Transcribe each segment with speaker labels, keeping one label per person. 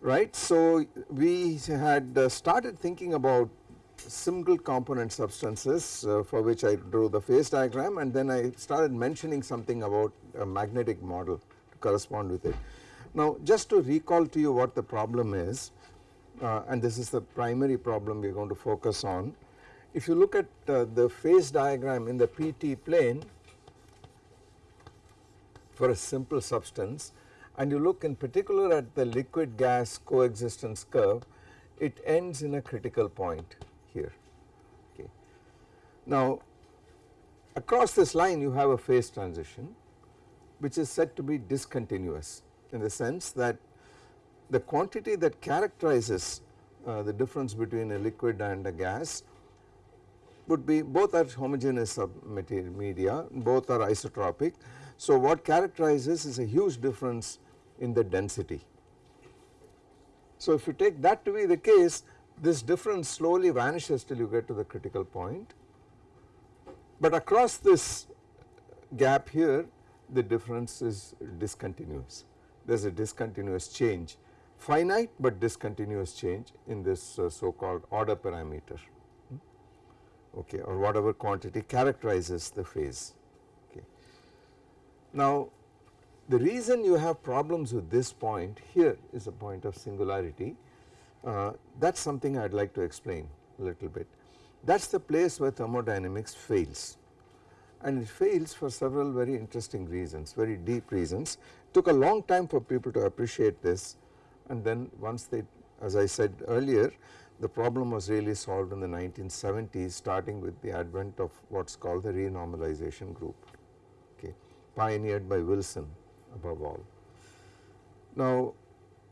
Speaker 1: right. So, we had uh, started thinking about single component substances uh, for which I drew the phase diagram and then I started mentioning something about a magnetic model to correspond with it. Now just to recall to you what the problem is uh, and this is the primary problem we are going to focus on. If you look at uh, the phase diagram in the PT plane for a simple substance and you look in particular at the liquid gas coexistence curve it ends in a critical point here. Okay. Now across this line you have a phase transition which is said to be discontinuous in the sense that the quantity that characterizes uh, the difference between a liquid and a gas would be both are homogeneous media, both are isotropic. So what characterizes is a huge difference in the density. So if you take that to be the case this difference slowly vanishes till you get to the critical point but across this gap here the difference is discontinuous there is a discontinuous change finite but discontinuous change in this uh, so called order parameter hmm, okay or whatever quantity characterizes the phase. Now the reason you have problems with this point here is a point of singularity uh, that is something I would like to explain a little bit. That is the place where thermodynamics fails and it fails for several very interesting reasons, very deep reasons. Took a long time for people to appreciate this and then once they as I said earlier the problem was really solved in the 1970s starting with the advent of what is called the renormalization group pioneered by Wilson above all. Now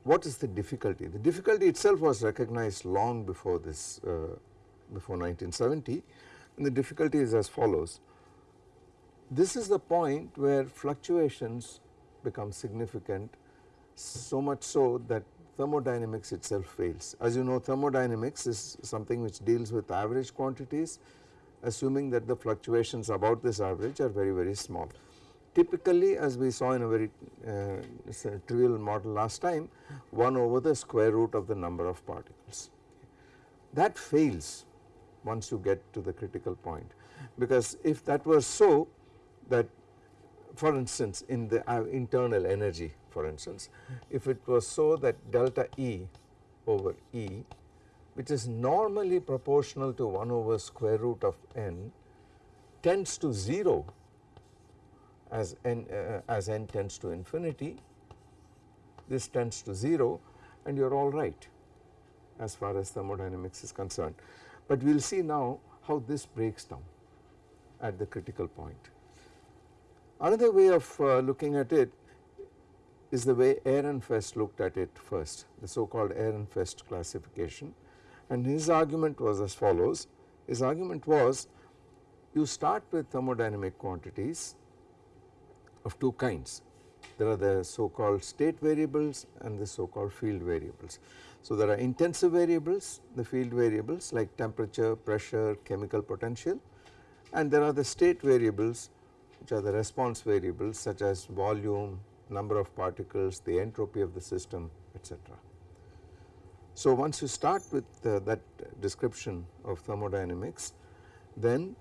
Speaker 1: what is the difficulty? The difficulty itself was recognized long before this uh, before 1970 and the difficulty is as follows. This is the point where fluctuations become significant so much so that thermodynamics itself fails. As you know thermodynamics is something which deals with average quantities assuming that the fluctuations about this average are very very small. Typically as we saw in a very uh, trivial model last time 1 over the square root of the number of particles. That fails once you get to the critical point because if that were so that for instance in the uh, internal energy for instance if it was so that delta E over E which is normally proportional to 1 over square root of n tends to 0 as n uh, as n tends to infinity this tends to 0 and you are all right as far as thermodynamics is concerned. But we will see now how this breaks down at the critical point. Another way of uh, looking at it is the way Ehrenfest looked at it first the so called Ehrenfest classification and his argument was as follows his argument was you start with thermodynamic quantities of two kinds. There are the so called state variables and the so called field variables. So there are intensive variables, the field variables like temperature, pressure, chemical potential and there are the state variables which are the response variables such as volume, number of particles, the entropy of the system etc. So once you start with uh, that description of thermodynamics then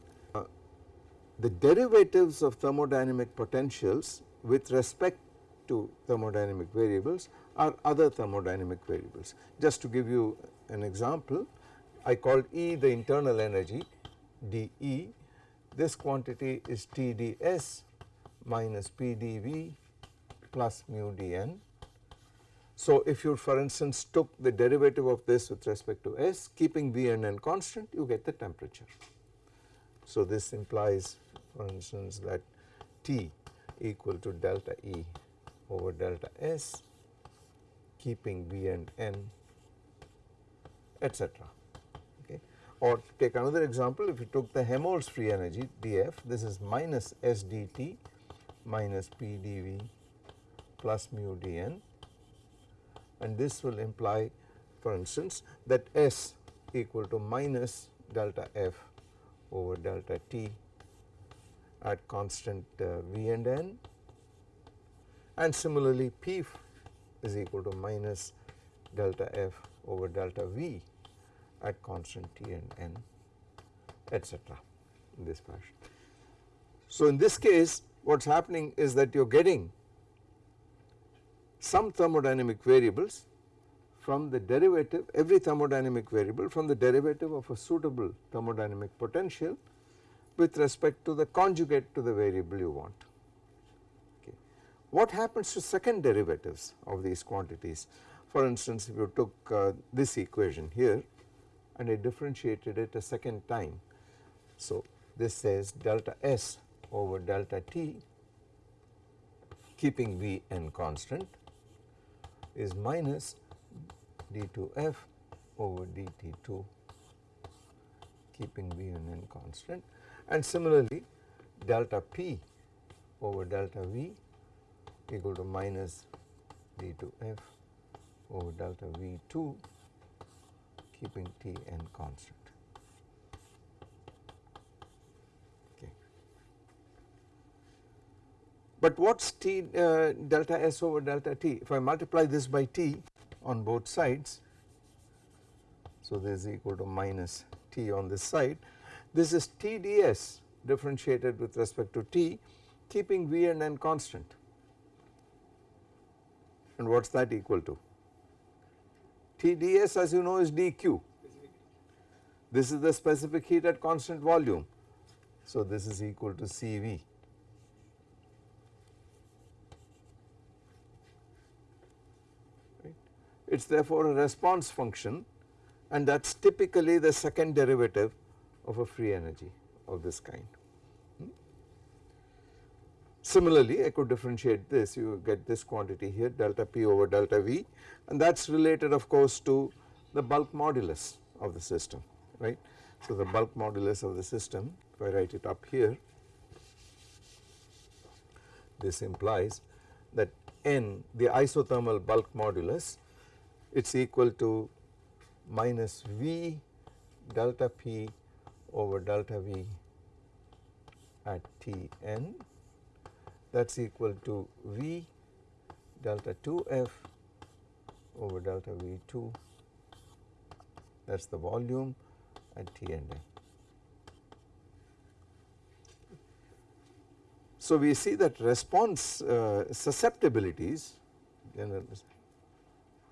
Speaker 1: the derivatives of thermodynamic potentials with respect to thermodynamic variables are other thermodynamic variables. Just to give you an example I called E the internal energy dE this quantity is TdS minus PdV plus mu dN. So if you for instance took the derivative of this with respect to S keeping V and N constant you get the temperature. So this implies for instance that T equal to delta E over delta S keeping B and N etc. Okay. Or take another example if you took the Helmholtz free energy dF this is minus S dt minus P dV plus mu dN and this will imply for instance that S equal to minus delta F over delta T at constant uh, V and N and similarly P is equal to minus delta F over delta V at constant T and N etc in this fashion. So in this case what is happening is that you are getting some thermodynamic variables from the derivative every thermodynamic variable from the derivative of a suitable thermodynamic potential with respect to the conjugate to the variable you want. Okay. What happens to second derivatives of these quantities? For instance if you took uh, this equation here and I differentiated it a second time. So this says delta S over delta T keeping V n constant is minus d2f over dt2 keeping V n constant and similarly delta P over delta V equal to minus d2f over delta V2 keeping T n constant. Okay. But what is T uh, delta S over delta T? If I multiply this by T on both sides, so this is equal to minus T on this side, this is TdS differentiated with respect to T keeping V and N constant and what is that equal to? TdS as you know is dq. This is the specific heat at constant volume. So this is equal to Cv. Right. It is therefore a response function and that is typically the second derivative of a free energy of this kind. Hmm? Similarly, I could differentiate this, you get this quantity here delta P over delta V and that is related of course to the bulk modulus of the system, right. So, the bulk modulus of the system, if I write it up here, this implies that N, the isothermal bulk modulus, it is equal to minus V delta P over delta V at Tn that is equal to V delta 2F over delta V2 that is the volume at T and N. So we see that response uh, susceptibilities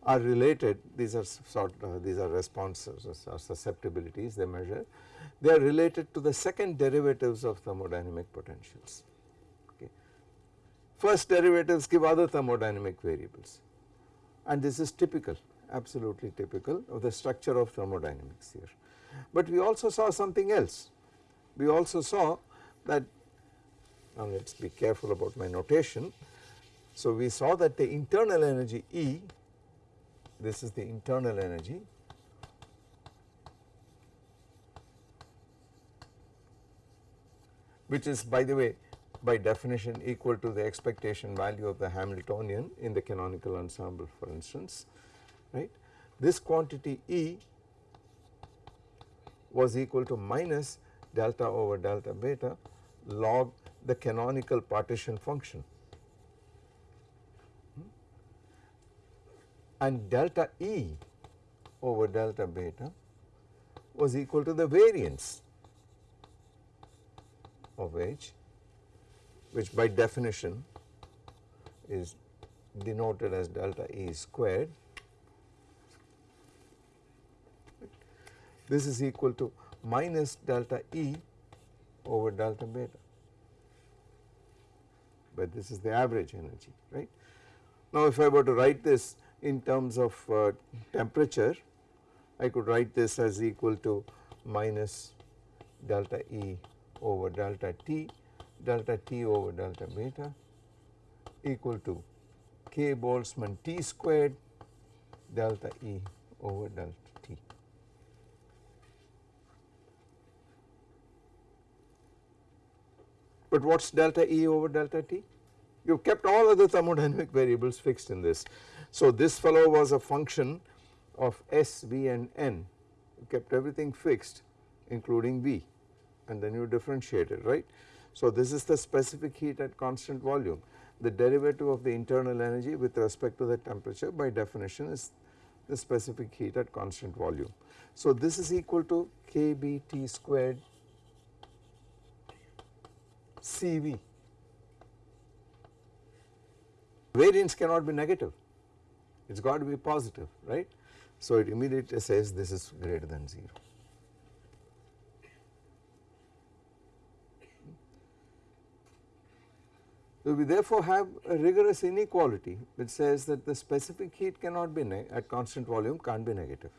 Speaker 1: are related. These are sort uh, these are responses or susceptibilities they measure they are related to the second derivatives of thermodynamic potentials. First derivatives give other thermodynamic variables and this is typical absolutely typical of the structure of thermodynamics here. But we also saw something else we also saw that now let us be careful about my notation. So we saw that the internal energy E this is the internal energy which is by the way by definition equal to the expectation value of the Hamiltonian in the canonical ensemble for instance right. This quantity E was equal to minus delta over delta beta log the canonical partition function hmm? and delta E over delta beta was equal to the variance of H which by definition is denoted as delta E squared. This is equal to minus delta E over delta beta, but this is the average energy right. Now if I were to write this in terms of uh, temperature, I could write this as equal to minus delta E over delta T delta T over delta beta equal to K Boltzmann T squared delta E over delta T. But what is delta E over delta T? You have kept all other thermodynamic variables fixed in this. So this fellow was a function of S, V and N, you kept everything fixed including V and then you differentiate it right. So this is the specific heat at constant volume. The derivative of the internal energy with respect to the temperature by definition is the specific heat at constant volume. So this is equal to kBT squared CV. Variance cannot be negative, it has got to be positive, right. So it immediately says this is greater than 0. So we therefore have a rigorous inequality which says that the specific heat cannot be at constant volume can't be negative.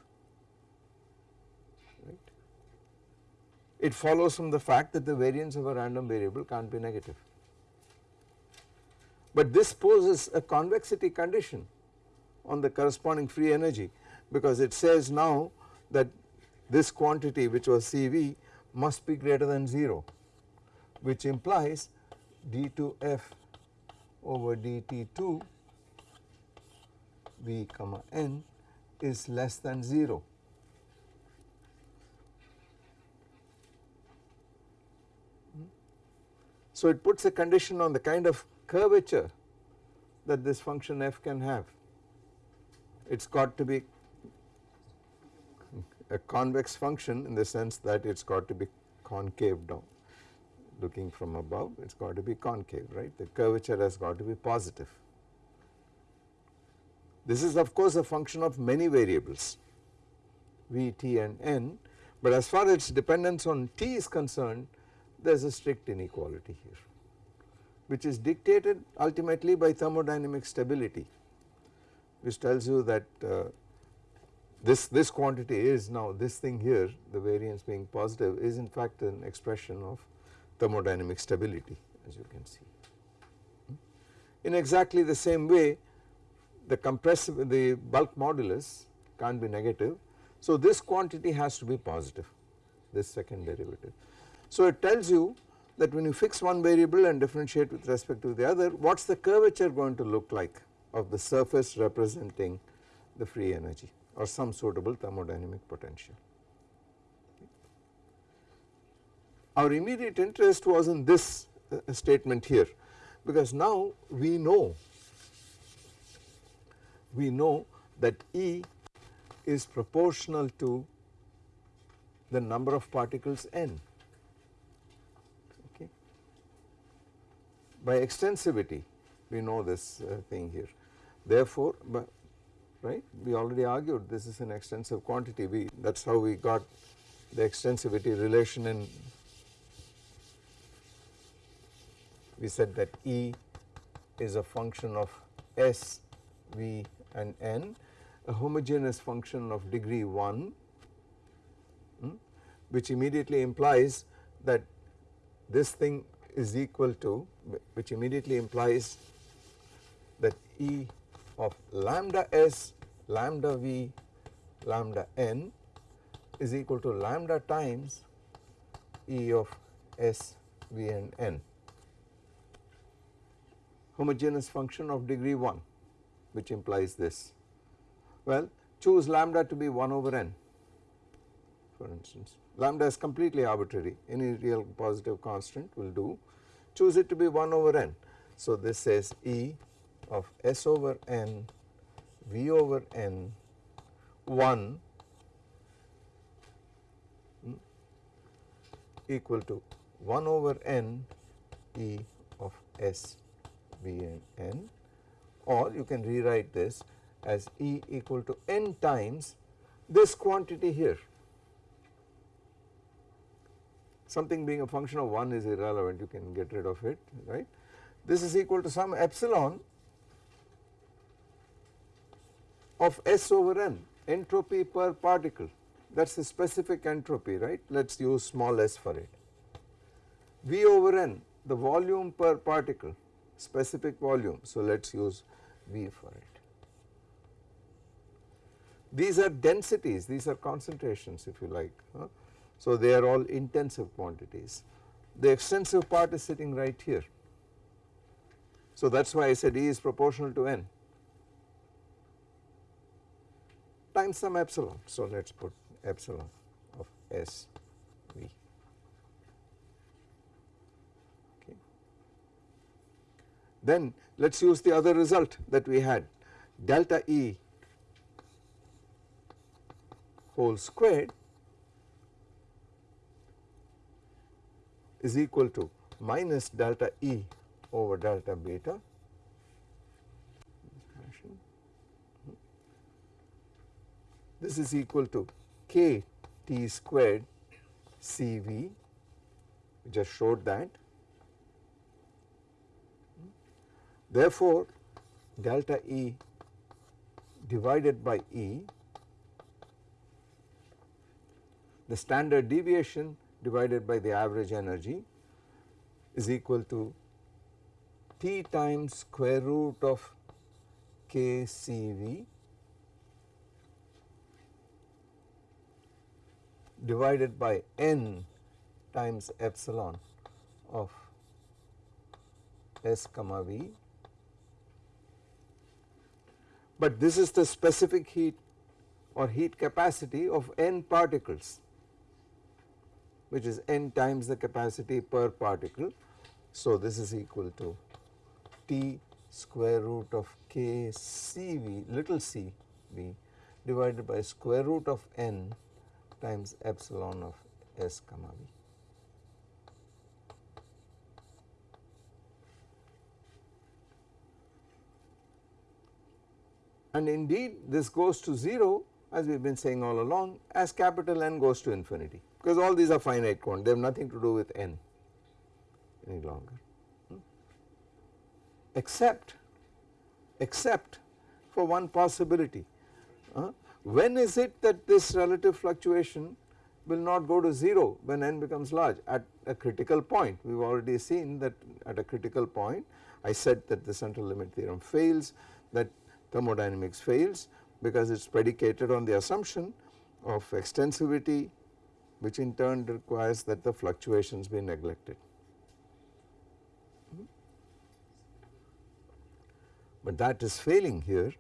Speaker 1: Right. It follows from the fact that the variance of a random variable can't be negative. But this poses a convexity condition on the corresponding free energy because it says now that this quantity which was CV must be greater than 0 which implies d2f over dt2 v comma n is less than 0. Hmm? So it puts a condition on the kind of curvature that this function f can have. It has got to be a convex function in the sense that it has got to be concave down looking from above it has got to be concave right the curvature has got to be positive. This is of course a function of many variables v, t and n but as far as its dependence on t is concerned there is a strict inequality here which is dictated ultimately by thermodynamic stability which tells you that uh, this, this quantity is now this thing here the variance being positive is in fact an expression of thermodynamic stability as you can see. In exactly the same way the compressive the bulk modulus can't be negative. So this quantity has to be positive this second derivative. So it tells you that when you fix one variable and differentiate with respect to the other what is the curvature going to look like of the surface representing the free energy or some suitable thermodynamic potential. Our immediate interest was in this uh, statement here. Because now we know we know that E is proportional to the number of particles n. Okay. By extensivity we know this uh, thing here. Therefore right we already argued this is an extensive quantity. We that is how we got the extensivity relation in we said that E is a function of S, V and N, a homogeneous function of degree 1 hmm, which immediately implies that this thing is equal to which immediately implies that E of lambda S, lambda V, lambda N is equal to lambda times E of S, V and N homogeneous function of degree 1 which implies this. Well choose lambda to be 1 over n for instance lambda is completely arbitrary any real positive constant will do choose it to be 1 over n. So this says E of S over n V over n 1 hmm, equal to 1 over n E of S V and N or you can rewrite this as E equal to n times this quantity here. Something being a function of 1 is irrelevant you can get rid of it right. This is equal to some epsilon of S over n entropy per particle that is the specific entropy right let us use small s for it. V over n the volume per particle specific volume. So let us use V for it. These are densities, these are concentrations if you like. Huh? So they are all intensive quantities. The extensive part is sitting right here. So that is why I said E is proportional to N times some epsilon. So let us put epsilon of S V. Then let us use the other result that we had. Delta E whole squared is equal to minus delta E over delta beta. This is equal to k t squared C v. We just showed that. Therefore, delta E divided by E the standard deviation divided by the average energy is equal to T times square root of K C V divided by n times epsilon of S comma V but this is the specific heat or heat capacity of n particles which is n times the capacity per particle. So, this is equal to T square root of K C V little c v divided by square root of n times epsilon of S comma V. And indeed this goes to 0 as we have been saying all along as capital N goes to infinity. Because all these are finite quantities they have nothing to do with N any longer. Hmm. except except for one possibility. Uh, when is it that this relative fluctuation will not go to 0 when n becomes large? At a critical point. We have already seen that at a critical point I said that the central limit theorem fails that thermodynamics fails because it is predicated on the assumption of extensivity which in turn requires that the fluctuations be neglected. But that is failing here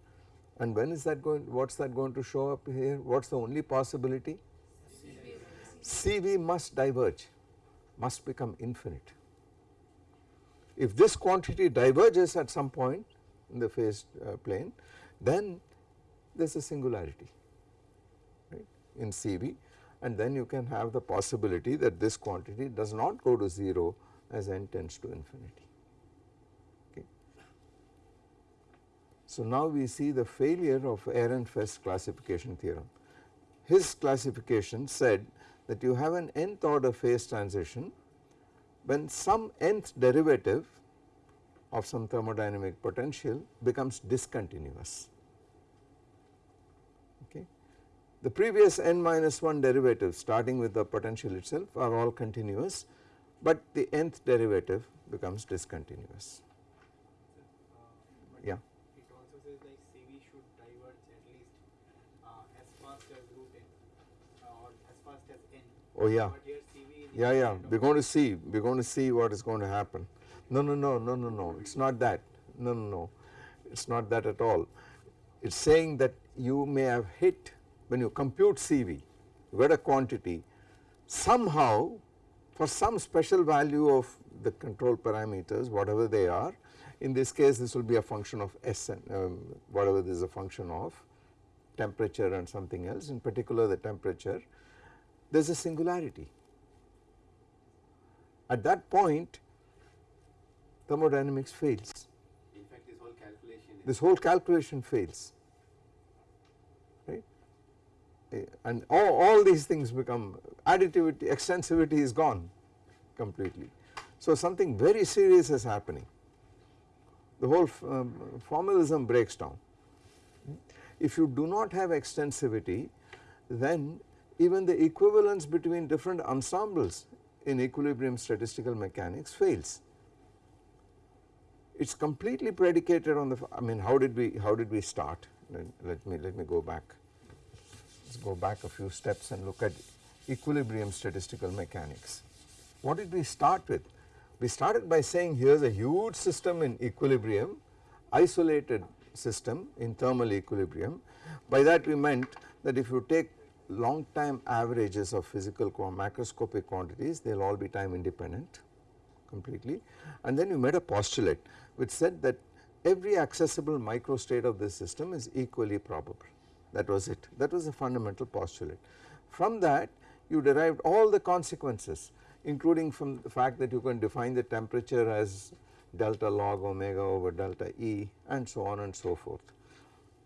Speaker 1: and when is that going, what is that going to show up here, what is the only possibility? CV must diverge, must become infinite. If this quantity diverges at some point in the phase uh, plane, then there is a singularity right, in CV and then you can have the possibility that this quantity does not go to 0 as n tends to infinity. So, now we see the failure of Ehrenfest classification theorem. His classification said that you have an nth order phase transition when some nth derivative of some thermodynamic potential becomes discontinuous. Okay. The previous n minus 1 derivatives starting with the potential itself are all continuous, but the nth derivative becomes discontinuous. Yeah. It
Speaker 2: also says like C V should diverge at least uh, as fast as root n uh, or as fast as n.
Speaker 1: Oh yeah, yeah, yeah. We're going to see. We're going to see what is going to happen. No, no, no, no, no, no. It's not that. No, no, no. It's not that at all. It's saying that you may have hit when you compute CV, you get a quantity. Somehow, for some special value of the control parameters, whatever they are, in this case this will be a function of S and um, whatever this is a function of temperature and something else in particular the temperature there is a singularity. At that point thermodynamics fails.
Speaker 3: In fact this whole calculation
Speaker 1: This whole calculation fails right eh, and all, all these things become additivity extensivity is gone completely. So something very serious is happening the whole um, formalism breaks down. If you do not have extensivity then even the equivalence between different ensembles in equilibrium statistical mechanics fails. It is completely predicated on the I mean how did we how did we start let, me let me go back let's go back a few steps and look at equilibrium statistical mechanics. What did we start with? We started by saying here is a huge system in equilibrium isolated system in thermal equilibrium by that we meant that if you take long time averages of physical macroscopic quantities they will all be time independent completely and then you made a postulate which said that every accessible microstate of this system is equally probable that was it that was the fundamental postulate. From that you derived all the consequences including from the fact that you can define the temperature as delta log omega over delta E and so on and so forth.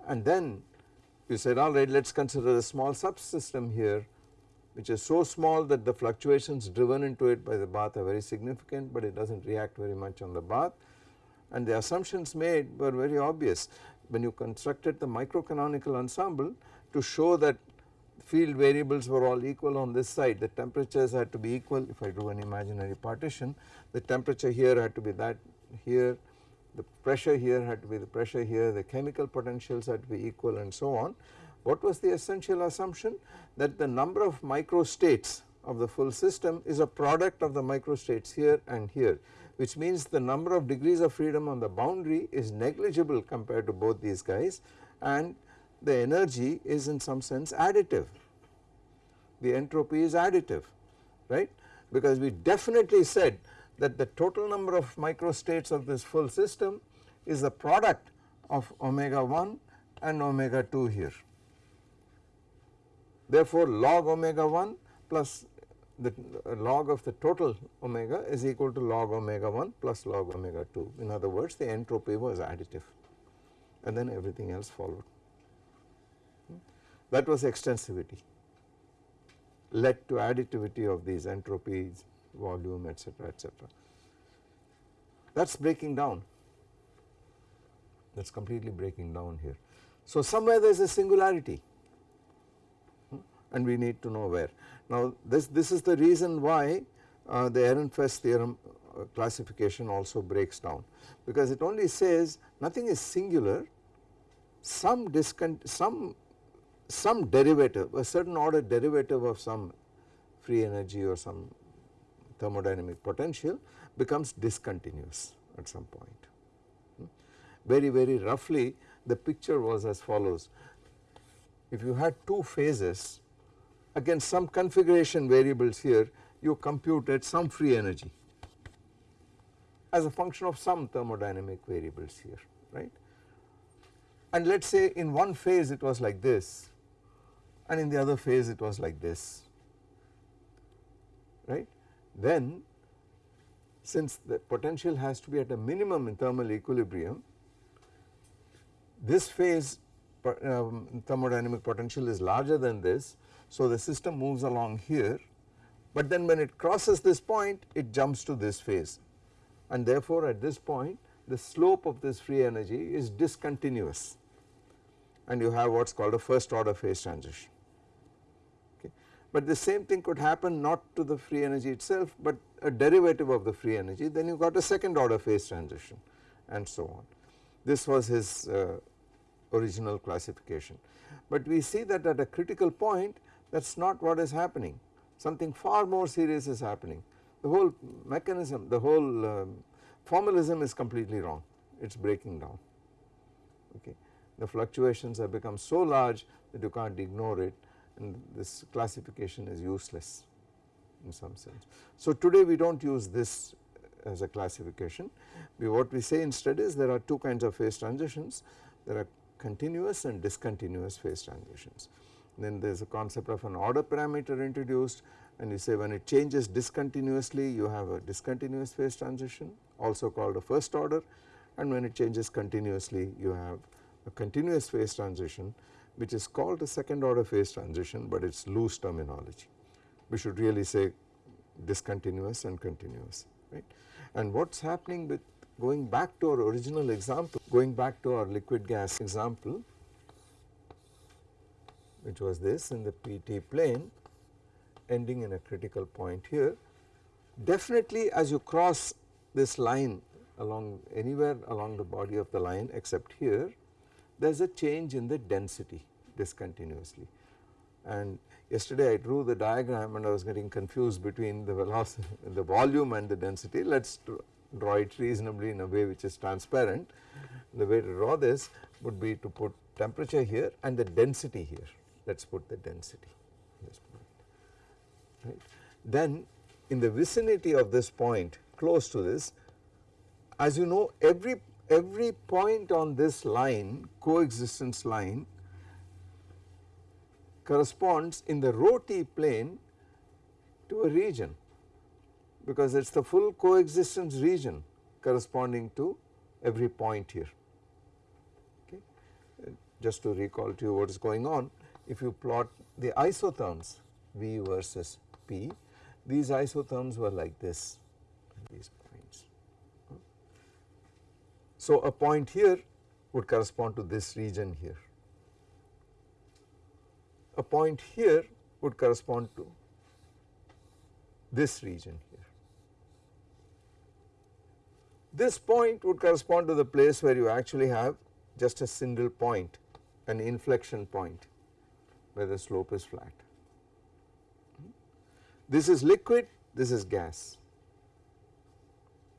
Speaker 1: And then you said alright let us consider a small subsystem here which is so small that the fluctuations driven into it by the bath are very significant but it does not react very much on the bath. And the assumptions made were very obvious. When you constructed the microcanonical ensemble to show that field variables were all equal on this side the temperatures had to be equal. If I drew an imaginary partition the temperature here had to be that here the pressure here had to be the pressure here the chemical potentials had to be equal and so on. What was the essential assumption? That the number of microstates of the full system is a product of the microstates here and here which means the number of degrees of freedom on the boundary is negligible compared to both these guys and the energy is in some sense additive. The entropy is additive right? Because we definitely said that the total number of microstates of this full system is the product of omega 1 and omega 2 here. Therefore, log omega 1 plus the log of the total omega is equal to log omega 1 plus log omega 2 in other words the entropy was additive and then everything else followed. That was extensivity led to additivity of these entropies volume etc etc. That is breaking down that is completely breaking down here. So somewhere there is a singularity and we need to know where. Now this, this is the reason why uh, the Ehrenfest theorem uh, classification also breaks down because it only says nothing is singular some some some derivative a certain order derivative of some free energy or some thermodynamic potential becomes discontinuous at some point. Hmm? Very very roughly the picture was as follows if you had two phases against some configuration variables here you computed some free energy as a function of some thermodynamic variables here right? And let us say in one phase it was like this and in the other phase it was like this right? Then since the potential has to be at a minimum in thermal equilibrium this phase um, thermodynamic potential is larger than this so the system moves along here but then when it crosses this point it jumps to this phase. And therefore at this point the slope of this free energy is discontinuous. And you have what is called a first order phase transition. But the same thing could happen not to the free energy itself but a derivative of the free energy. Then you got a second order phase transition and so on. This was his uh, original classification. But we see that at a critical point that is not what is happening. Something far more serious is happening. The whole mechanism the whole um, formalism is completely wrong. It is breaking down. Okay. The fluctuations have become so large that you can't ignore it and this classification is useless in some sense. So today we do not use this as a classification. We what we say instead is there are two kinds of phase transitions. There are continuous and discontinuous phase transitions. Then there is a concept of an order parameter introduced and you say when it changes discontinuously you have a discontinuous phase transition also called a first order and when it changes continuously you have a continuous phase transition which is called a second order phase transition but it is loose terminology. We should really say discontinuous and continuous right. And what is happening with going back to our original example, going back to our liquid gas example which was this in the PT plane ending in a critical point here. Definitely as you cross this line along anywhere along the body of the line except here there is a change in the density discontinuously. And yesterday I drew the diagram and I was getting confused between the velocity, the volume and the density. Let us draw it reasonably in a way which is transparent. The way to draw this would be to put temperature here and the density here. Let us put the density this point. Right. Then in the vicinity of this point close to this as you know every every point on this line coexistence line corresponds in the rho t plane to a region because it is the full coexistence region corresponding to every point here. Okay. Just to recall to you what is going on, if you plot the isotherms V versus P, these isotherms were like this, these points. So a point here would correspond to this region here. A point here would correspond to this region here. This point would correspond to the place where you actually have just a single point, an inflection point where the slope is flat. This is liquid, this is gas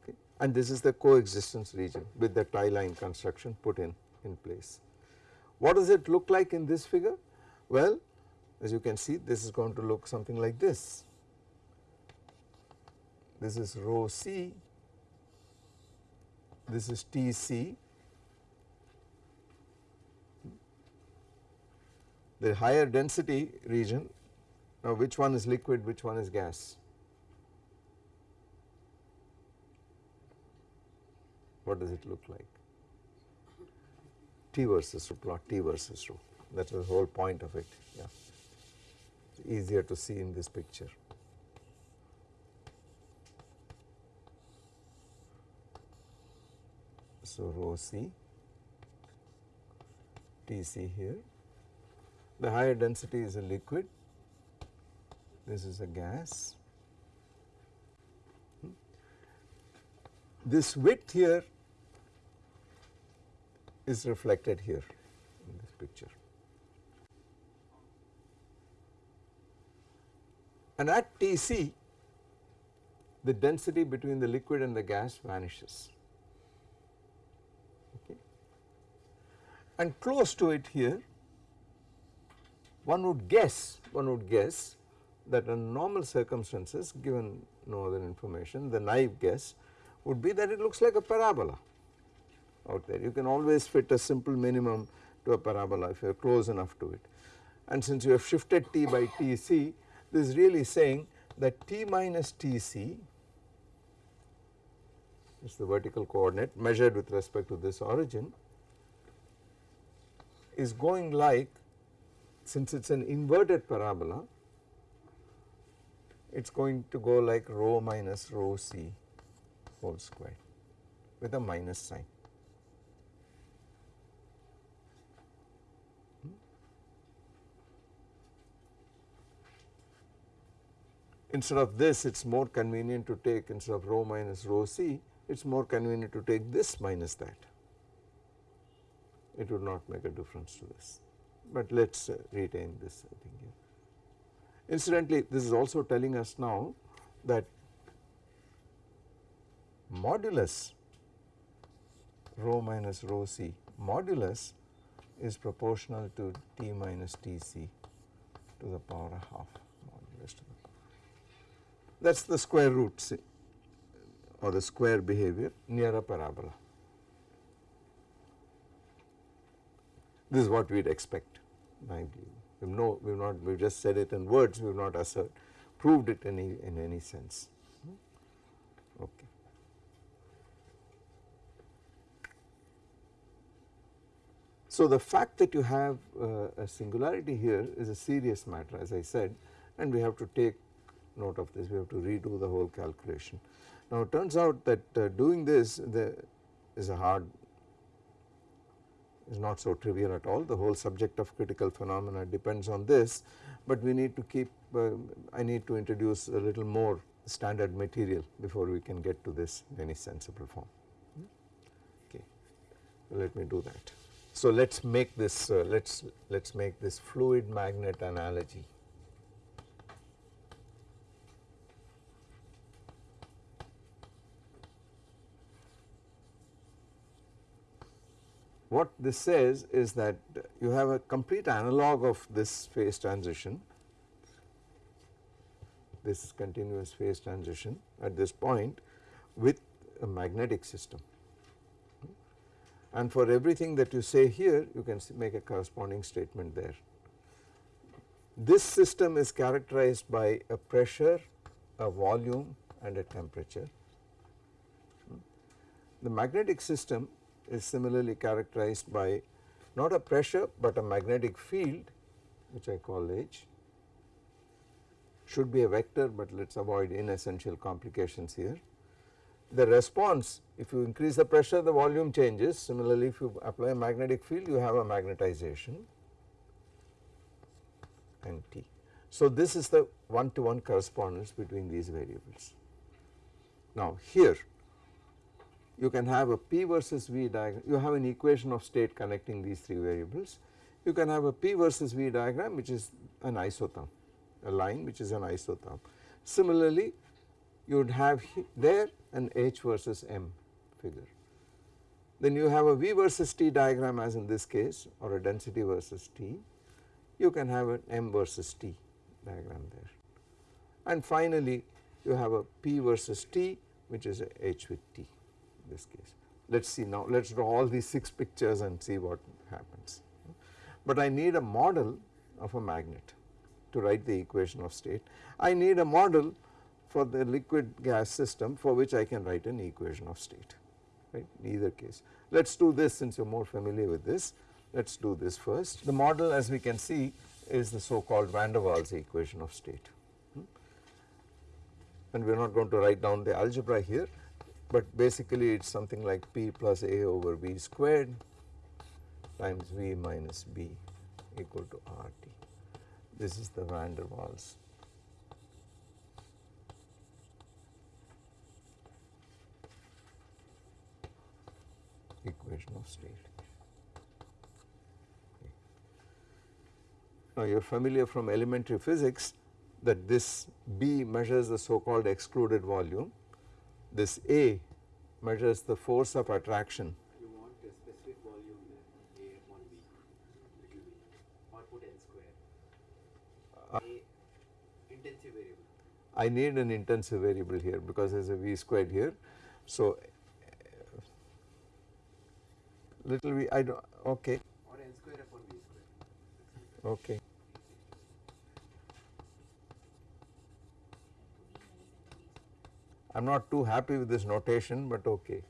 Speaker 1: okay. and this is the coexistence region with the tie line construction put in, in place. What does it look like in this figure? Well, as you can see this is going to look something like this. This is rho c, this is Tc, the higher density region now which one is liquid, which one is gas? What does it look like? T versus rho, plot T versus rho, that is the whole point of it, yeah. It's easier to see in this picture. So rho c, T c here, the higher density is a liquid this is a gas. This width here is reflected here in this picture. And at Tc the density between the liquid and the gas vanishes. Okay. And close to it here one would guess, one would guess that in normal circumstances given no other information the naive guess would be that it looks like a parabola out there. You can always fit a simple minimum to a parabola if you are close enough to it. And since you have shifted t by tc this is really saying that t minus tc is the vertical coordinate measured with respect to this origin is going like since it is an inverted parabola it is going to go like rho minus rho c whole square with a minus sign. Hmm? Instead of this it is more convenient to take instead of rho minus rho c it is more convenient to take this minus that. It would not make a difference to this, but let us uh, retain this I think here. Incidentally, this is also telling us now that modulus rho minus rho c modulus is proportional to t minus tc to the power of half modulus to the power. That is the square root or the square behavior near a parabola. This is what we would expect naively. We have no, we have not, we have just said it in words, we have not assert, proved it any, in any sense. Okay. So the fact that you have uh, a singularity here is a serious matter as I said and we have to take note of this, we have to redo the whole calculation. Now it turns out that uh, doing this is a hard is not so trivial at all. The whole subject of critical phenomena depends on this but we need to keep uh, I need to introduce a little more standard material before we can get to this in any sensible form. Okay. Let me do that. So let us make this uh, let us let us make this fluid magnet analogy what this says is that you have a complete analog of this phase transition, this continuous phase transition at this point with a magnetic system. And for everything that you say here you can make a corresponding statement there. This system is characterized by a pressure, a volume and a temperature. The magnetic system is similarly characterized by not a pressure but a magnetic field which I call H should be a vector but let us avoid inessential complications here. The response if you increase the pressure the volume changes similarly if you apply a magnetic field you have a magnetization and T. So this is the one to one correspondence between these variables. Now here you can have a P versus V diagram, you have an equation of state connecting these three variables. You can have a P versus V diagram which is an isotherm, a line which is an isotherm. Similarly, you would have there an H versus M figure. Then you have a V versus T diagram as in this case or a density versus T. You can have an M versus T diagram there. And finally, you have a P versus T which is a H with T this case. Let us see now, let us draw all these 6 pictures and see what happens. But I need a model of a magnet to write the equation of state. I need a model for the liquid gas system for which I can write an equation of state right in either case. Let us do this since you are more familiar with this. Let us do this first. The model as we can see is the so called van der Waals equation of state. Hmm? And we are not going to write down the algebra here, but basically it is something like P plus A over V squared times V minus B equal to RT. This is the van der Waals. equation of state. Okay. Now you are familiar from elementary physics that this B measures the so called excluded volume this A measures the force of attraction.
Speaker 3: You want a specific volume there, A upon B, little b, or put n square.
Speaker 1: Uh,
Speaker 3: A intensive variable.
Speaker 1: I need an intensive variable here because there is a V squared here. So, little v I do not okay
Speaker 3: Or n square upon B square.
Speaker 1: okay I am not too happy with this notation but okay.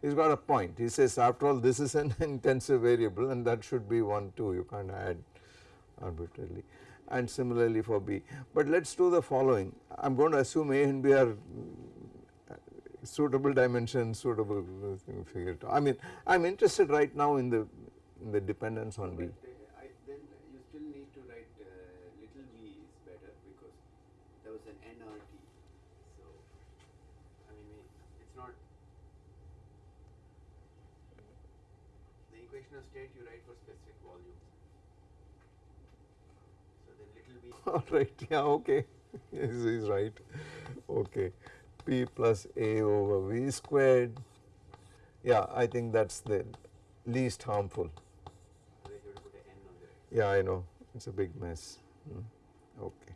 Speaker 1: He has got a point. He says after all this is an intensive variable and that should be 1 2 you can't add arbitrarily and similarly for B. But let us do the following I am going to assume A and B are uh, suitable dimensions, suitable uh, figure. I mean I am interested right now in the in the dependence on B.
Speaker 3: But, uh, I, then you still need to write uh, little v is better because there was an nRT. So, I mean, we- it's not. State you write for specific volume. So then little v.
Speaker 1: Alright, yeah, okay, yes, he is right, okay. P plus A over V squared, yeah, I think that is the least harmful.
Speaker 3: Otherwise you have to put a n on the right.
Speaker 1: Yeah, I know, it is a big mess, Hmm, okay.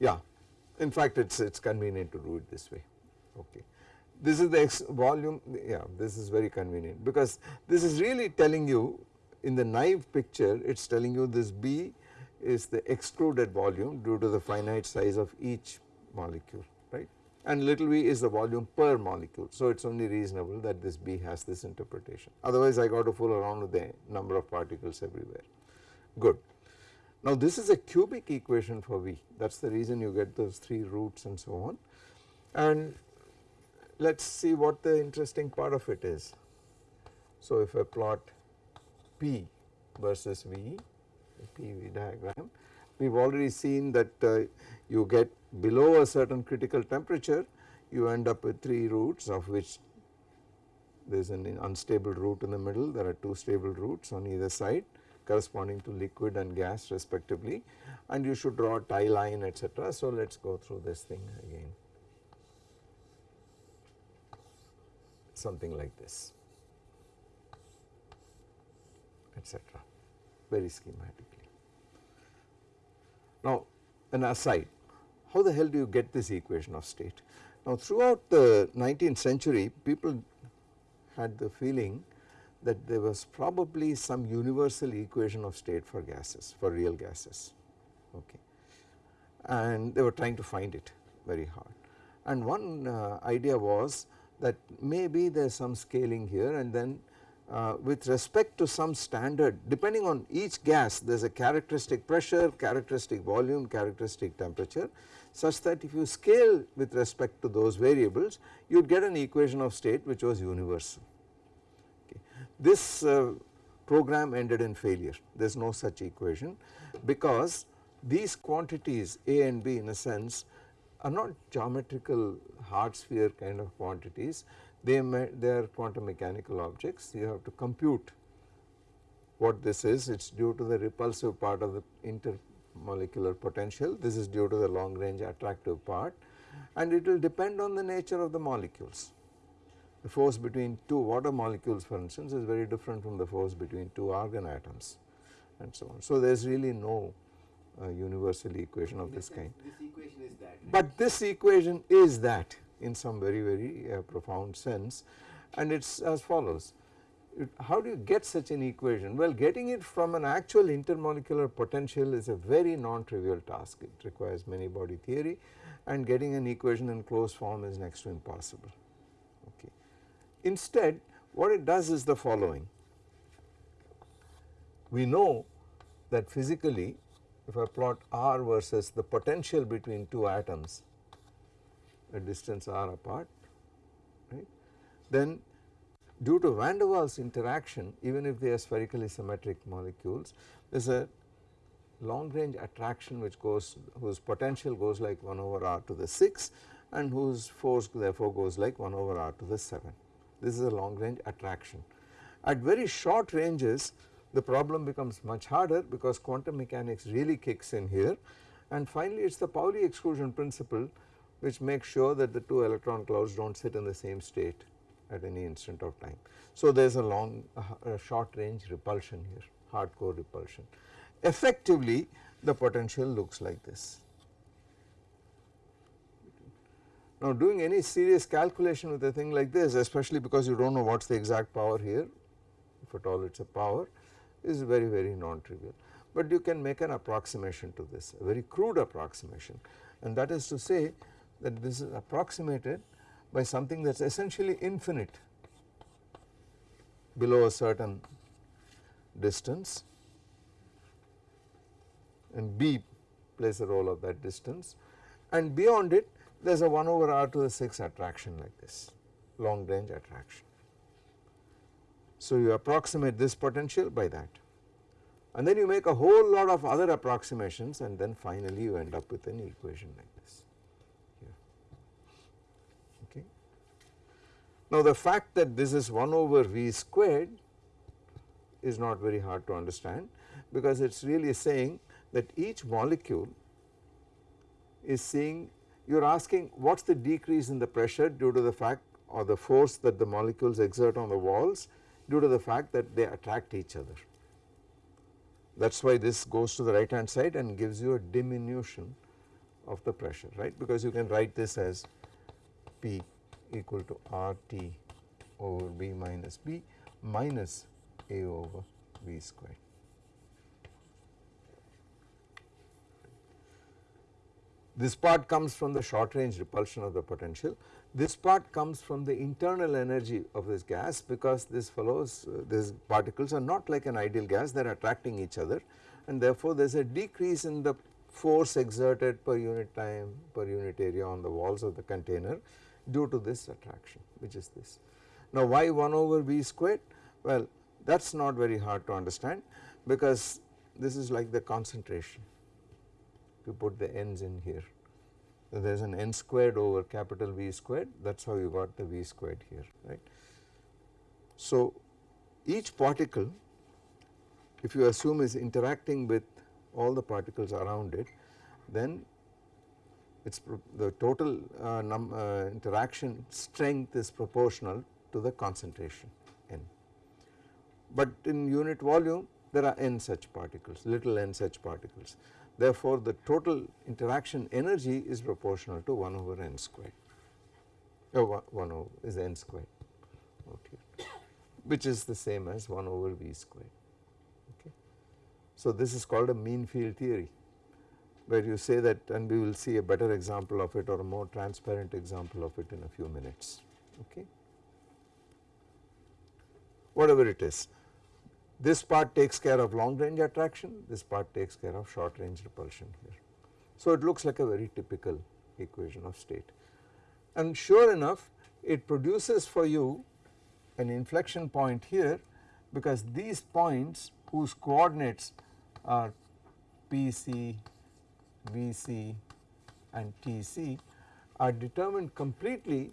Speaker 1: Yeah, in fact it is it's convenient to do it this way, okay. This is the volume, yeah, this is very convenient because this is really telling you in the naive picture it is telling you this B is the excluded volume due to the finite size of each molecule, right? And little v is the volume per molecule. So it is only reasonable that this B has this interpretation. Otherwise I got to fool around with the number of particles everywhere. Good. Now this is a cubic equation for V. That is the reason you get those 3 roots and so on. And let us see what the interesting part of it is. So if I plot P versus V, PV diagram, we have already seen that uh, you get below a certain critical temperature you end up with 3 roots of which there is an unstable root in the middle, there are 2 stable roots on either side corresponding to liquid and gas respectively and you should draw a tie line etc. So let us go through this thing again. Something like this etc. very schematically. Now an aside how the hell do you get this equation of state? Now throughout the 19th century people had the feeling that there was probably some universal equation of state for gases for real gases okay and they were trying to find it very hard. And one uh, idea was that maybe there is some scaling here and then uh, with respect to some standard depending on each gas there is a characteristic pressure, characteristic volume, characteristic temperature such that if you scale with respect to those variables you would get an equation of state which was universal. Okay. This uh, program ended in failure there is no such equation because these quantities A and B in a sense are not geometrical hard sphere kind of quantities. They, may, they are quantum mechanical objects. You have to compute what this is. It is due to the repulsive part of the intermolecular potential. This is due to the long range attractive part. And it will depend on the nature of the molecules. The force between two water molecules for instance is very different from the force between two argon atoms and so on. So there is really no uh, universal equation of this kind.
Speaker 3: This equation is that. Right?
Speaker 1: But this equation is that in some very very uh, profound sense and it is as follows. It, how do you get such an equation? Well getting it from an actual intermolecular potential is a very non-trivial task. It requires many body theory and getting an equation in closed form is next to impossible. Okay. Instead what it does is the following. We know that physically if I plot r versus the potential between two atoms a distance r apart right then due to van der Waals interaction even if they are spherically symmetric molecules there is a long range attraction which goes whose potential goes like 1 over r to the 6 and whose force therefore goes like 1 over r to the 7. This is a long range attraction. At very short ranges the problem becomes much harder because quantum mechanics really kicks in here and finally it is the Pauli exclusion principle which makes sure that the two electron clouds do not sit in the same state at any instant of time. So there is a long short range repulsion here hardcore repulsion. Effectively the potential looks like this. Now doing any serious calculation with a thing like this especially because you do not know what is the exact power here if at all it is a power is very very non-trivial. But you can make an approximation to this a very crude approximation and that is to say that this is approximated by something that is essentially infinite below a certain distance and B plays a role of that distance and beyond it there is a 1 over r to the 6 attraction like this long range attraction. So you approximate this potential by that. And then you make a whole lot of other approximations and then finally you end up with an equation like this. Here. Okay. Now the fact that this is 1 over v squared is not very hard to understand because it is really saying that each molecule is seeing you are asking what is the decrease in the pressure due to the fact or the force that the molecules exert on the walls due to the fact that they attract each other. That is why this goes to the right hand side and gives you a diminution of the pressure right because you can write this as P equal to RT over B minus B minus A over V squared. This part comes from the short range repulsion of the potential this part comes from the internal energy of this gas because this follows uh, these particles are not like an ideal gas they are attracting each other and therefore there is a decrease in the force exerted per unit time per unit area on the walls of the container due to this attraction which is this. Now why 1 over V squared? Well that is not very hard to understand because this is like the concentration you put the ends in here there is an n squared over capital V squared that is how you got the V squared here right. So each particle if you assume is interacting with all the particles around it then it's the total uh, uh, interaction strength is proportional to the concentration n. But in unit volume there are n such particles little n such particles Therefore, the total interaction energy is proportional to 1 over n squared, oh, 1, 1 over is n squared okay, which is the same as 1 over v squared. Okay. So, this is called a mean field theory where you say that and we will see a better example of it or a more transparent example of it in a few minutes okay. Whatever it is this part takes care of long range attraction this part takes care of short range repulsion here. So it looks like a very typical equation of state and sure enough it produces for you an inflection point here because these points whose coordinates are PC, VC and TC are determined completely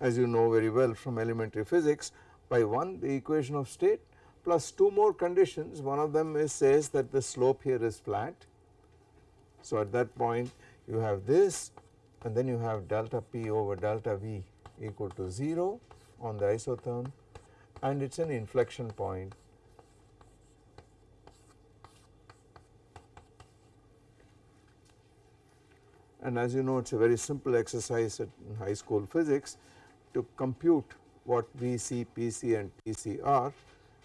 Speaker 1: as you know very well from elementary physics by one the equation of state plus two more conditions one of them is says that the slope here is flat. So at that point you have this and then you have delta P over delta V equal to 0 on the isotherm and it is an inflection point. and as you know it is a very simple exercise in high school physics to compute what VC, PC and TC are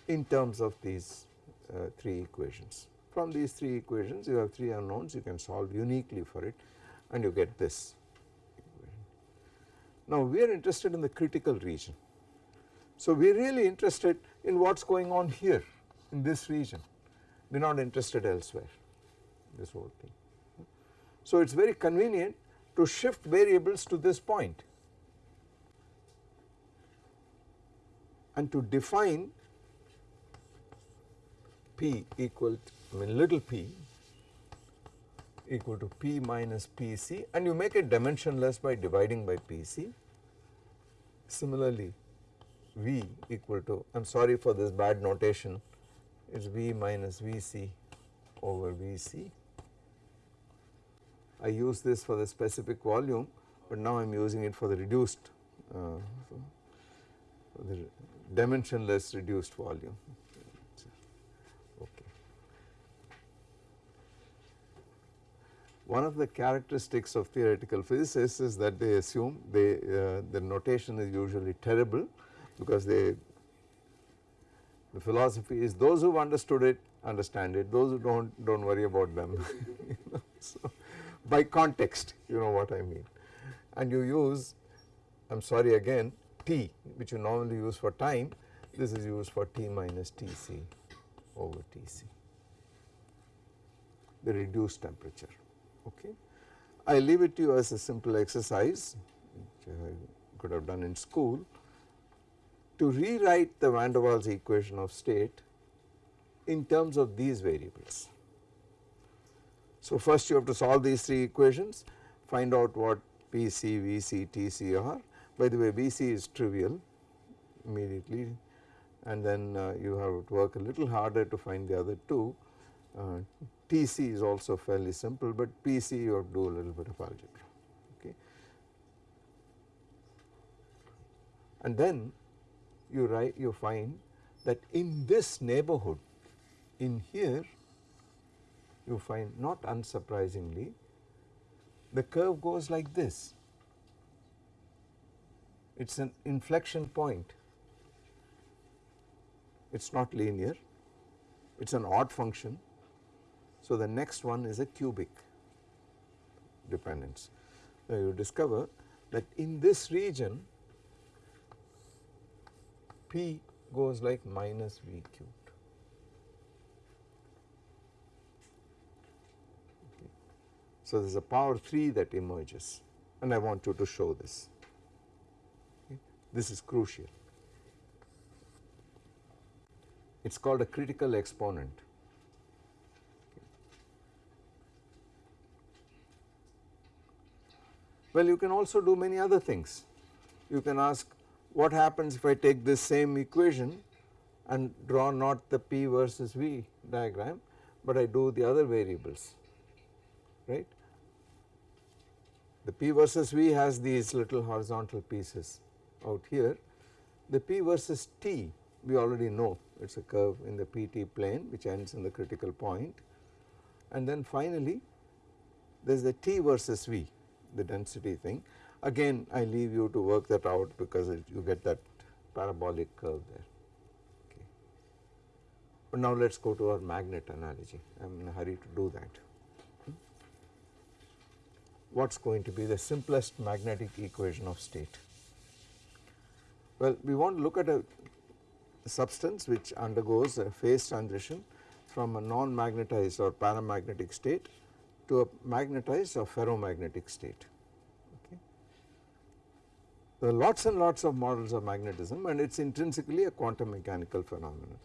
Speaker 1: in terms of these uh, three equations. From these three equations you have three unknowns you can solve uniquely for it and you get this Now we are interested in the critical region. So we are really interested in what is going on here in this region, we are not interested elsewhere this whole thing. So it is very convenient to shift variables to this point and to define p equal to, I mean little p equal to p minus pc and you make it dimensionless by dividing by pc. Similarly v equal to I am sorry for this bad notation it is v minus vc over vc. I use this for the specific volume but now I am using it for the reduced uh, for the dimensionless reduced volume. Okay. One of the characteristics of theoretical physicists is that they assume they uh, the notation is usually terrible because they the philosophy is those who have understood it understand it. Those who do not do not worry about them. So by context you know what I mean. And you use I am sorry again t which you normally use for time. This is used for t minus Tc over Tc the reduced temperature okay. I leave it to you as a simple exercise which I could have done in school to rewrite the van der Waals equation of state in terms of these variables. So first you have to solve these three equations find out what PC, VC, TC are by the way VC is trivial immediately and then uh, you have to work a little harder to find the other two. Uh, TC is also fairly simple but PC you have to do a little bit of algebra okay. And then you write you find that in this neighborhood in here you find not unsurprisingly the curve goes like this. It is an inflection point. It is not linear. It is an odd function so the next one is a cubic dependence now you discover that in this region P goes like minus V cubed. So there is a power 3 that emerges and I want you to show this. Okay. This is crucial. It is called a critical exponent. Well, you can also do many other things. You can ask what happens if I take this same equation and draw not the P versus V diagram, but I do the other variables, right. The P versus V has these little horizontal pieces out here. The P versus T we already know it is a curve in the PT plane which ends in the critical point and then finally there is the T versus V the density thing Again I leave you to work that out because it, you get that parabolic curve there. Okay. But now let us go to our magnet analogy, I am in a hurry to do that. Hmm? what is going to be the simplest magnetic equation of state. Well, we want to look at a substance which undergoes a phase transition from a non-magnetized or paramagnetic state to a magnetized or ferromagnetic state. Okay. There are lots and lots of models of magnetism and it is intrinsically a quantum mechanical phenomenon.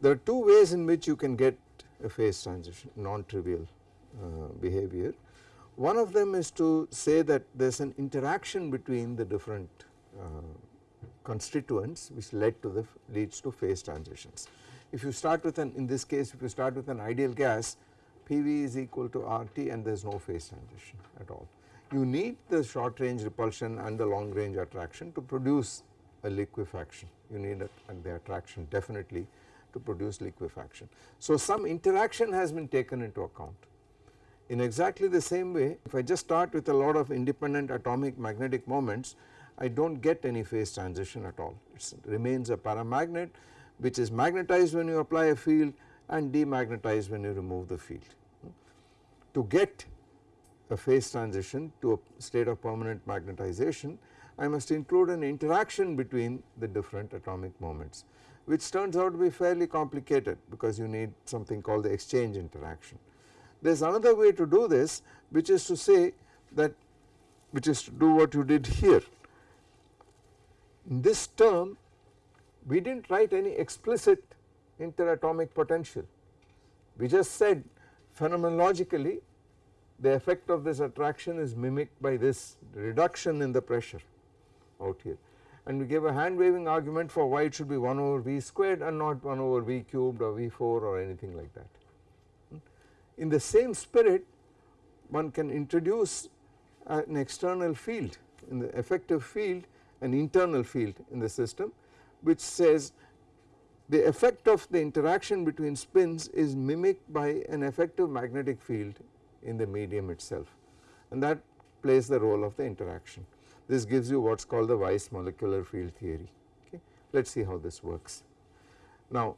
Speaker 1: There are two ways in which you can get a phase transition non-trivial uh, behavior. One of them is to say that there is an interaction between the different uh, constituents which led to the leads to phase transitions. If you start with an in this case if you start with an ideal gas PV is equal to RT and there is no phase transition at all. You need the short range repulsion and the long range attraction to produce a liquefaction you need the attraction definitely to produce liquefaction. So some interaction has been taken into account. In exactly the same way if I just start with a lot of independent atomic magnetic moments I do not get any phase transition at all it remains a paramagnet which is magnetized when you apply a field and demagnetized when you remove the field. To get a phase transition to a state of permanent magnetization I must include an interaction between the different atomic moments which turns out to be fairly complicated because you need something called the exchange interaction. There is another way to do this which is to say that which is to do what you did here. In this term we did not write any explicit interatomic potential. We just said phenomenologically the effect of this attraction is mimicked by this reduction in the pressure out here and we gave a hand waving argument for why it should be 1 over V squared and not 1 over V cubed or V4 or anything like that. In the same spirit one can introduce an external field in the effective field an internal field in the system which says the effect of the interaction between spins is mimicked by an effective magnetic field in the medium itself and that plays the role of the interaction. This gives you what is called the Weiss molecular field theory okay. Let us see how this works. Now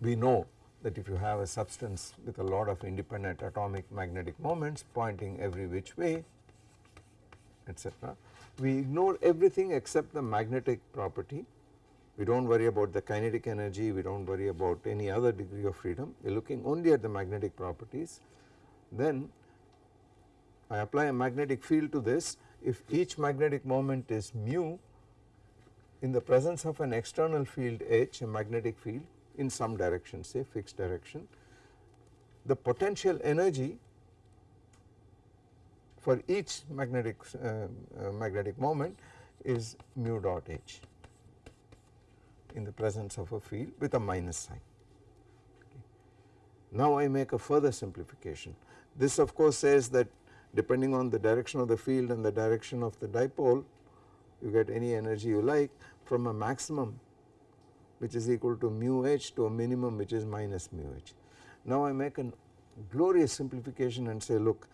Speaker 1: we know that if you have a substance with a lot of independent atomic magnetic moments pointing every which way etc. We ignore everything except the magnetic property we do not worry about the kinetic energy, we do not worry about any other degree of freedom, we are looking only at the magnetic properties. Then I apply a magnetic field to this. If each magnetic moment is mu in the presence of an external field H a magnetic field in some direction say fixed direction the potential energy for each magnetic uh, uh, magnetic moment is mu dot H in the presence of a field with a minus sign. Okay. Now I make a further simplification this of course says that depending on the direction of the field and the direction of the dipole you get any energy you like from a maximum which is equal to mu h to a minimum which is minus mu h. Now I make a glorious simplification and say look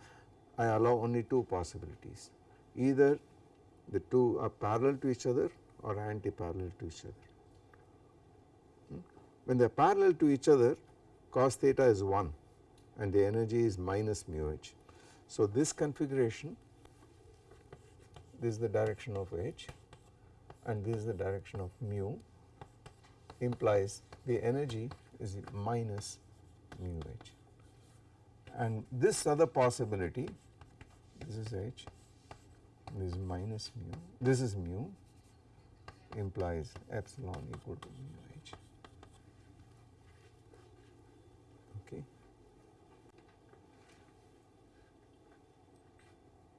Speaker 1: I allow only two possibilities either the two are parallel to each other or anti-parallel to each other. When they are parallel to each other cos theta is 1 and the energy is minus mu h. So this configuration this is the direction of h and this is the direction of mu implies the energy is minus mu h. And this other possibility this is h this is minus mu this is mu implies epsilon equal to mu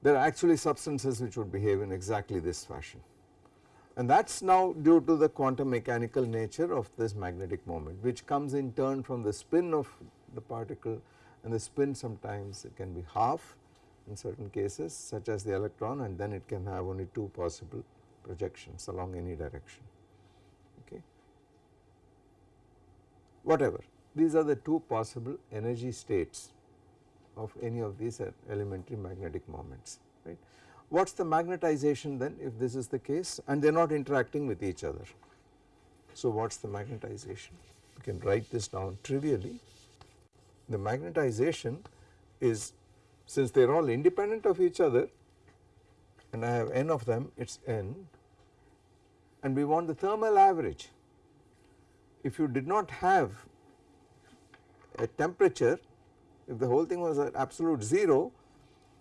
Speaker 1: there are actually substances which would behave in exactly this fashion. And that is now due to the quantum mechanical nature of this magnetic moment which comes in turn from the spin of the particle. And the spin sometimes it can be half in certain cases such as the electron and then it can have only two possible projections along any direction. Okay. Whatever. These are the two possible energy states of any of these elementary magnetic moments right. What is the magnetization then if this is the case and they are not interacting with each other. So what is the magnetization you can write this down trivially the magnetization is since they are all independent of each other and I have n of them it is n and we want the thermal average. If you did not have a temperature if the whole thing was at absolute 0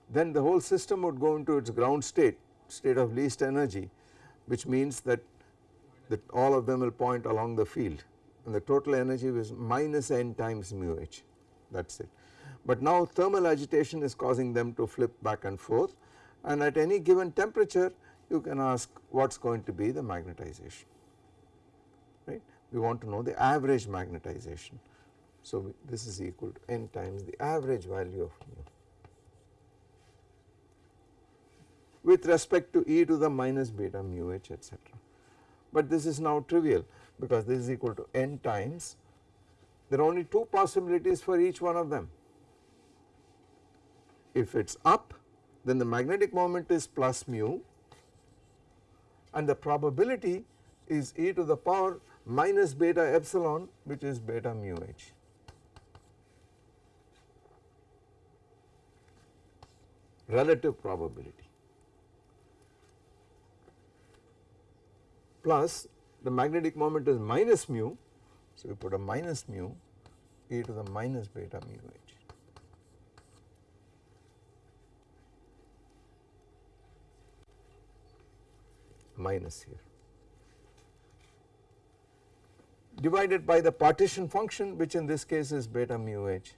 Speaker 1: then the whole system would go into its ground state state of least energy which means that that all of them will point along the field and the total energy was minus n times mu h that is it. But now thermal agitation is causing them to flip back and forth and at any given temperature you can ask what is going to be the magnetization right. We want to know the average magnetization. So this is equal to n times the average value of mu with respect to e to the minus beta mu h etc. But this is now trivial because this is equal to n times there are only two possibilities for each one of them. If it is up then the magnetic moment is plus mu and the probability is e to the power minus beta epsilon which is beta mu h. Relative probability plus the magnetic moment is minus mu. So, we put a minus mu e to the minus beta mu h. minus here divided by the partition function which in this case is beta mu h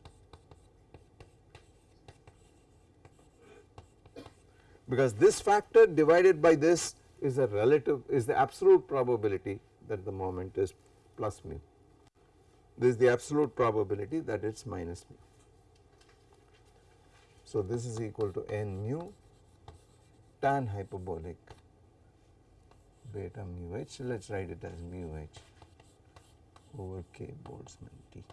Speaker 1: because this factor divided by this is a relative is the absolute probability that the moment is plus mu. This is the absolute probability that it is minus mu. So this is equal to n mu tan hyperbolic beta mu h, let us write it as mu h over k Boltzmann T.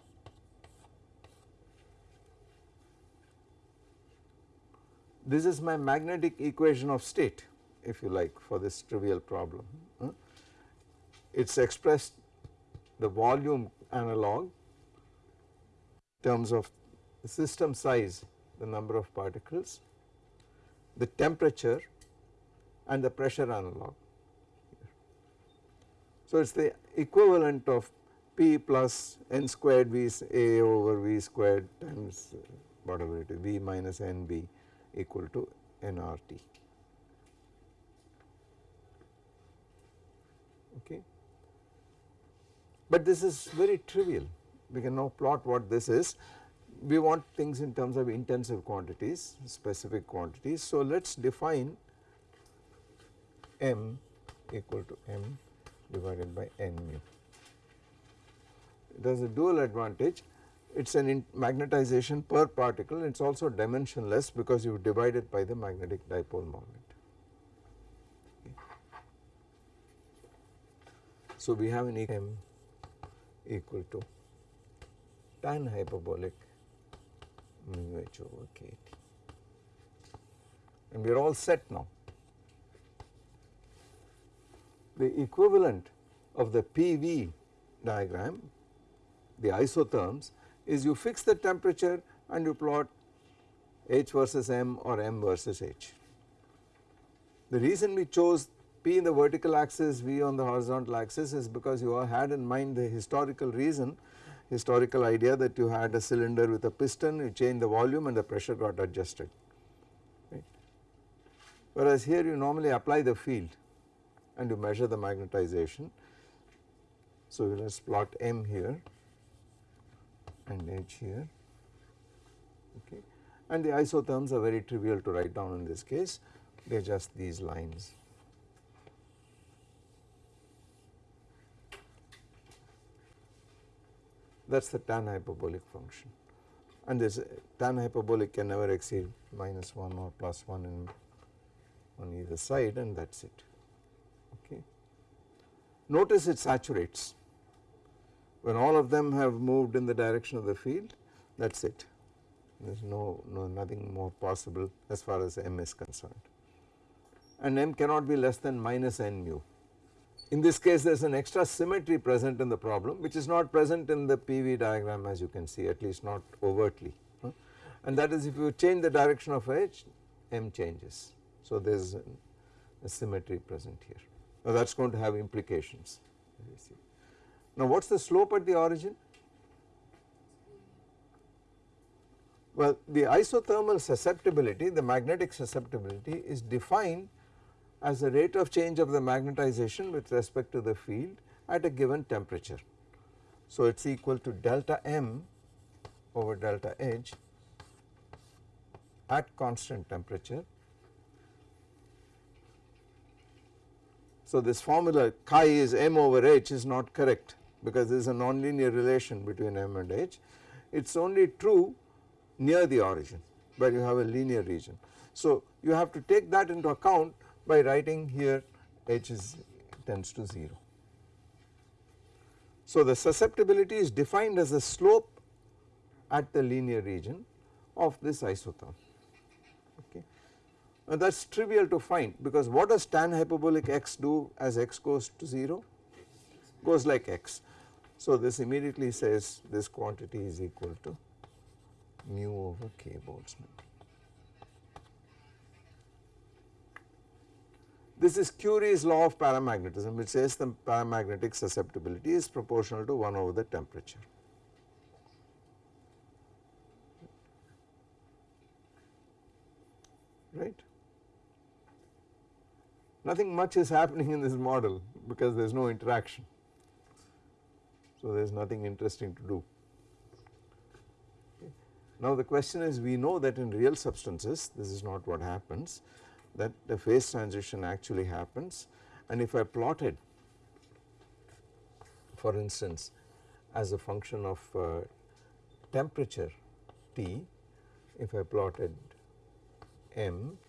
Speaker 1: This is my magnetic equation of state if you like for this trivial problem. Hmm? It is expressed the volume analog in terms of the system size the number of particles, the temperature and the pressure analog. So, it is the equivalent of P plus n squared V A over V squared times uh, whatever it is V minus N B equal to nRT. Okay. But this is very trivial, we can now plot what this is. We want things in terms of intensive quantities, specific quantities. So, let us define m equal to m divided by n mu. It has a dual advantage it is an magnetization per particle it is also dimensionless because you divide it by the magnetic dipole moment. Okay. So, we have an m equal to tan hyperbolic mu h over k t and we are all set now the equivalent of the PV diagram, the isotherms is you fix the temperature and you plot H versus M or M versus H. The reason we chose P in the vertical axis, V on the horizontal axis is because you all had in mind the historical reason, historical idea that you had a cylinder with a piston, you change the volume and the pressure got adjusted. Right. Whereas here you normally apply the field and you measure the magnetization. So, let us plot M here and H here okay and the isotherms are very trivial to write down in this case they are just these lines. That is the tan hyperbolic function and this uh, tan hyperbolic can never exceed minus 1 or plus 1 in on either side and that is it. Okay. Notice it saturates when all of them have moved in the direction of the field that is it there is no, no nothing more possible as far as m is concerned and m cannot be less than minus n mu. In this case there is an extra symmetry present in the problem which is not present in the PV diagram as you can see at least not overtly and that is if you change the direction of H M changes. So there is a symmetry present here. Now that is going to have implications. Now what is the slope at the origin? Well the isothermal susceptibility, the magnetic susceptibility is defined as the rate of change of the magnetization with respect to the field at a given temperature. So it is equal to delta m over delta H at constant temperature. So this formula chi is m over h is not correct because there is a nonlinear relation between m and h. It is only true near the origin where you have a linear region. So you have to take that into account by writing here h is tends to 0. So the susceptibility is defined as the slope at the linear region of this isotherm okay. Now that is trivial to find because what does tan hyperbolic x do as x goes to 0? Goes like x. So this immediately says this quantity is equal to mu over k Boltzmann. This is Curie's law of paramagnetism which says the paramagnetic susceptibility is proportional to 1 over the temperature. Right. Nothing much is happening in this model because there is no interaction. So there is nothing interesting to do. Now the question is we know that in real substances this is not what happens that the phase transition actually happens and if I plotted for instance as a function of uh, temperature T if I plotted M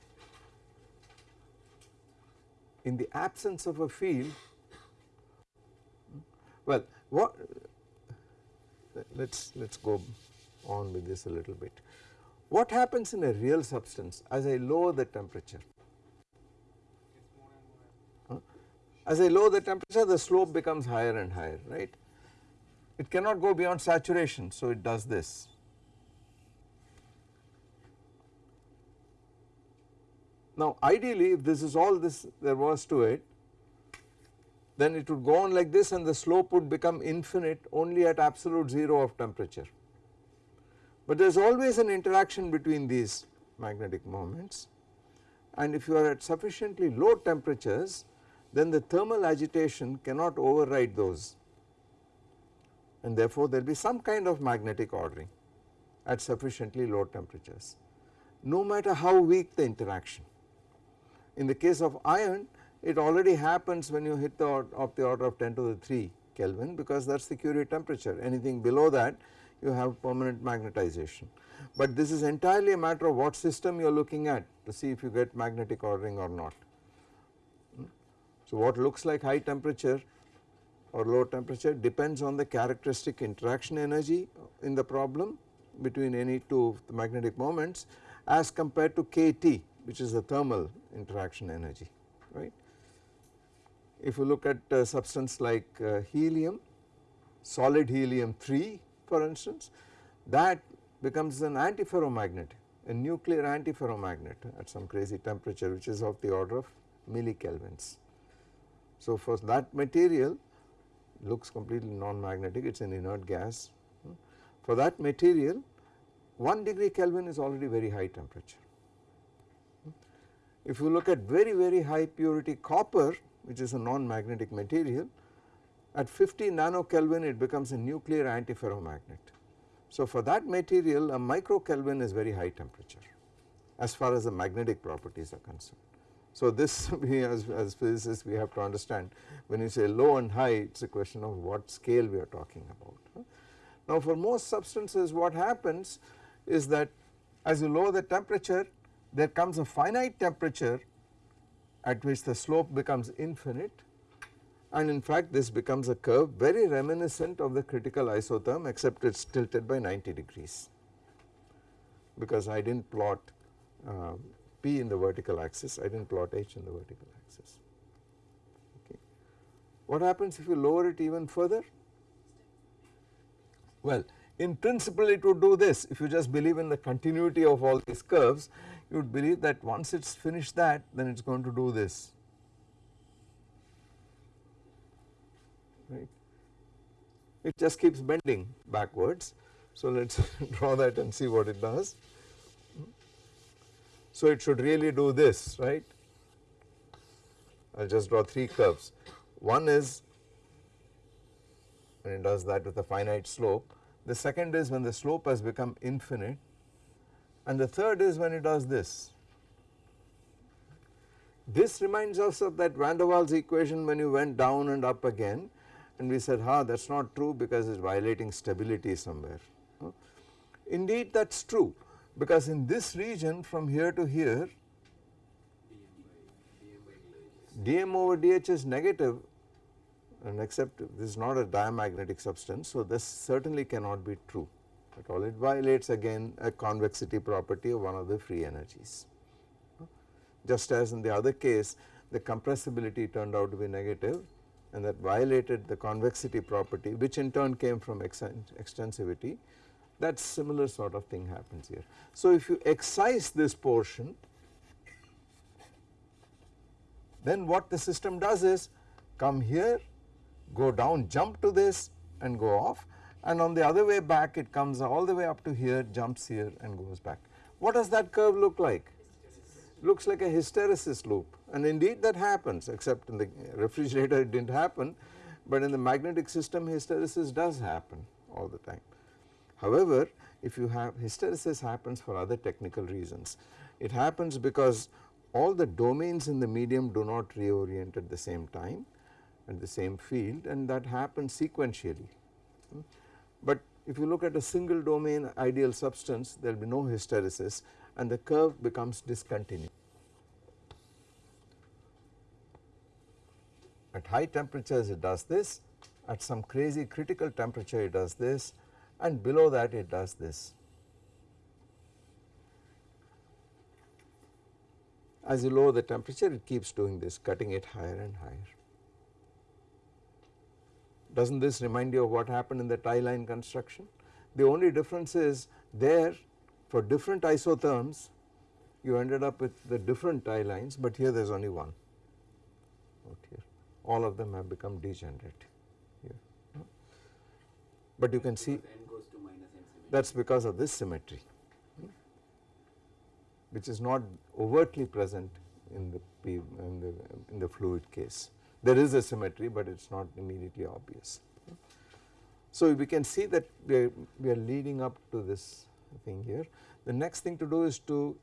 Speaker 1: in the absence of a field well what let us let us go on with this a little bit. What happens in a real substance as I lower the temperature? As I lower the temperature the slope becomes higher and higher right. It cannot go beyond saturation so it does this. Now ideally if this is all this there was to it then it would go on like this and the slope would become infinite only at absolute 0 of temperature. But there is always an interaction between these magnetic moments and if you are at sufficiently low temperatures then the thermal agitation cannot override those and therefore there will be some kind of magnetic ordering at sufficiently low temperatures no matter how weak the interaction. In the case of iron it already happens when you hit the of the order of 10 to the 3 Kelvin because that is the Curie temperature anything below that you have permanent magnetization. But this is entirely a matter of what system you are looking at to see if you get magnetic ordering or not. Hmm? So what looks like high temperature or low temperature depends on the characteristic interaction energy in the problem between any two magnetic moments as compared to kT which is the thermal interaction energy right. If you look at a substance like uh, helium, solid helium 3 for instance that becomes an antiferromagnet a nuclear antiferromagnet at some crazy temperature which is of the order of millikelvins. So for that material looks completely non-magnetic it is an inert gas. For that material 1 degree Kelvin is already very high temperature. If you look at very very high purity copper which is a non-magnetic material at 50 nano Kelvin it becomes a nuclear antiferromagnet. So for that material a micro Kelvin is very high temperature as far as the magnetic properties are concerned. So this we as, as physicists we have to understand when you say low and high it is a question of what scale we are talking about. Now for most substances what happens is that as you lower the temperature there comes a finite temperature at which the slope becomes infinite and in fact this becomes a curve very reminiscent of the critical isotherm except it is tilted by 90 degrees because I did not plot um, P in the vertical axis, I did not plot H in the vertical axis. Okay. What happens if you lower it even further? Well, In principle it would do this if you just believe in the continuity of all these curves you would believe that once it is finished that then it is going to do this right. It just keeps bending backwards so let us draw that and see what it does. So it should really do this right I will just draw 3 curves. One is when it does that with a finite slope, the second is when the slope has become infinite and the third is when it does this. This reminds us of that van der Waals equation when you went down and up again and we said ha that is not true because it is violating stability somewhere. Indeed that is true because in this region from here to here dm over dh is negative and except this is not a diamagnetic substance so this certainly cannot be true it violates again a convexity property of one of the free energies. Just as in the other case the compressibility turned out to be negative and that violated the convexity property which in turn came from extensivity that similar sort of thing happens here. So if you excise this portion then what the system does is come here go down jump to this and go off and on the other way back it comes all the way up to here jumps here and goes back. What does that curve look like? Looks like a hysteresis loop and indeed that happens except in the refrigerator it did not happen but in the magnetic system hysteresis does happen all the time. However, if you have hysteresis happens for other technical reasons. It happens because all the domains in the medium do not reorient at the same time at the same field and that happens sequentially. Hmm? But if you look at a single domain ideal substance there will be no hysteresis and the curve becomes discontinuous. At high temperatures it does this, at some crazy critical temperature it does this and below that it does this. As you lower the temperature it keeps doing this cutting it higher and higher. Does not this remind you of what happened in the tie line construction? The only difference is there for different isotherms you ended up with the different tie lines but here there is only one out here all of them have become degenerate here. But you can see that is because of this symmetry which is not overtly present in the, in the, in the fluid case. There is a symmetry but it is not immediately obvious. So we can see that we are, we are leading up to this thing here. The next thing to do is to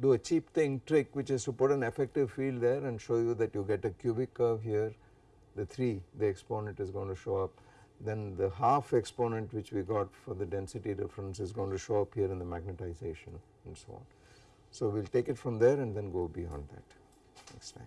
Speaker 1: do a cheap thing trick which is to put an effective field there and show you that you get a cubic curve here the 3 the exponent is going to show up then the half exponent which we got for the density difference is going to show up here in the magnetization and so on. So we will take it from there and then go beyond that next time.